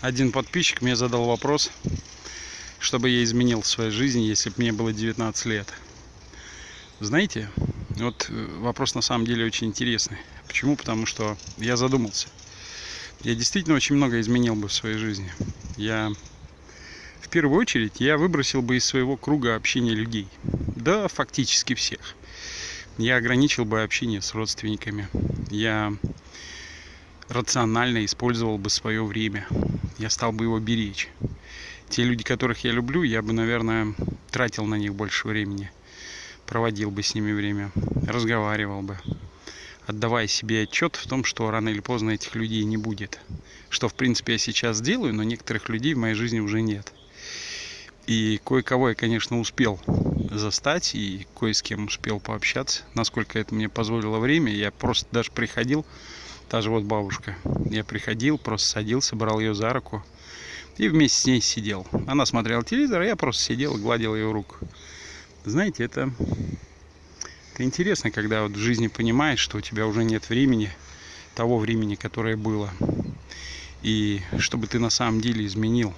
один подписчик мне задал вопрос, чтобы я изменил в своей жизни, если бы мне было 19 лет. Знаете, вот э, вопрос на самом деле очень интересный. Почему? Потому что я задумался. Я действительно очень много изменил бы в своей жизни. Я в первую очередь я выбросил бы из своего круга общения людей. Да, фактически всех. Я ограничил бы общение с родственниками. Я рационально использовал бы свое время. Я стал бы его беречь. Те люди, которых я люблю, я бы, наверное, тратил на них больше времени. Проводил бы с ними время, разговаривал бы, отдавая себе отчет в том, что рано или поздно этих людей не будет. Что, в принципе, я сейчас делаю, но некоторых людей в моей жизни уже нет. И кое-кого я, конечно, успел застать и кое с кем успел пообщаться, насколько это мне позволило время. Я просто даже приходил, Та же вот бабушка. Я приходил, просто садился, брал ее за руку и вместе с ней сидел. Она смотрела телевизор, а я просто сидел гладил ее руку. Знаете, это, это интересно, когда вот в жизни понимаешь, что у тебя уже нет времени, того времени, которое было. И чтобы ты на самом деле изменил.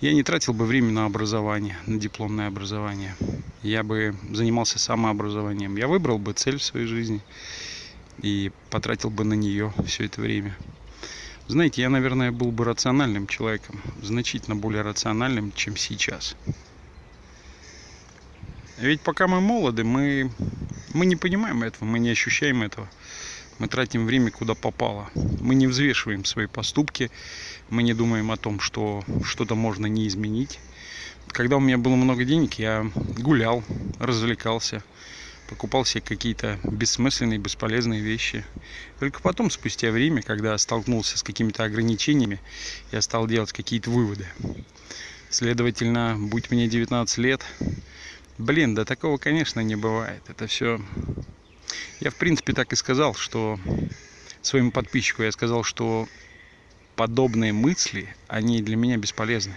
Я не тратил бы время на образование, на дипломное образование. Я бы занимался самообразованием. Я выбрал бы цель в своей жизни и потратил бы на нее все это время. Знаете, я, наверное, был бы рациональным человеком, значительно более рациональным, чем сейчас. Ведь пока мы молоды, мы, мы не понимаем этого, мы не ощущаем этого. Мы тратим время куда попало. Мы не взвешиваем свои поступки, мы не думаем о том, что что-то можно не изменить. Когда у меня было много денег, я гулял, развлекался, покупал себе какие-то бессмысленные, бесполезные вещи. Только потом, спустя время, когда столкнулся с какими-то ограничениями, я стал делать какие-то выводы. Следовательно, будь мне 19 лет, блин, да такого, конечно, не бывает. Это все... Я, в принципе, так и сказал, что своему подписчику я сказал, что подобные мысли, они для меня бесполезны.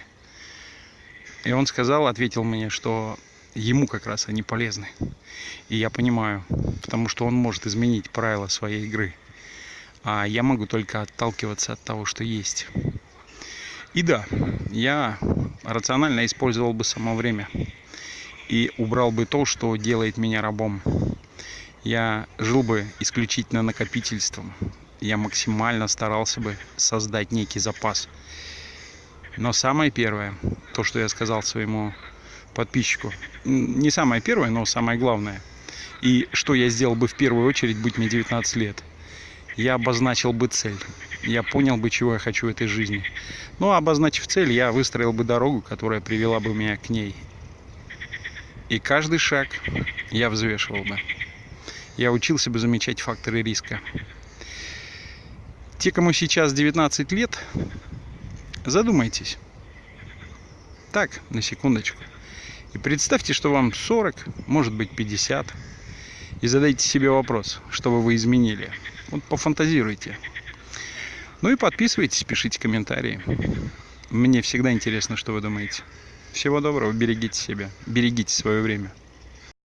И он сказал, ответил мне, что ему как раз они полезны. И я понимаю, потому что он может изменить правила своей игры. А я могу только отталкиваться от того, что есть. И да, я рационально использовал бы само время. И убрал бы то, что делает меня рабом. Я жил бы исключительно накопительством. Я максимально старался бы создать некий запас. Но самое первое, то, что я сказал своему подписчику. Не самое первое, но самое главное. И что я сделал бы в первую очередь, будь мне 19 лет? Я обозначил бы цель. Я понял бы, чего я хочу в этой жизни. Ну, а обозначив цель, я выстроил бы дорогу, которая привела бы меня к ней. И каждый шаг я взвешивал бы. Я учился бы замечать факторы риска. Те, кому сейчас 19 лет, задумайтесь. Так, на секундочку. И представьте, что вам 40, может быть 50. И задайте себе вопрос, что бы вы изменили. Вот пофантазируйте. Ну и подписывайтесь, пишите комментарии. Мне всегда интересно, что вы думаете. Всего доброго, берегите себя, берегите свое время.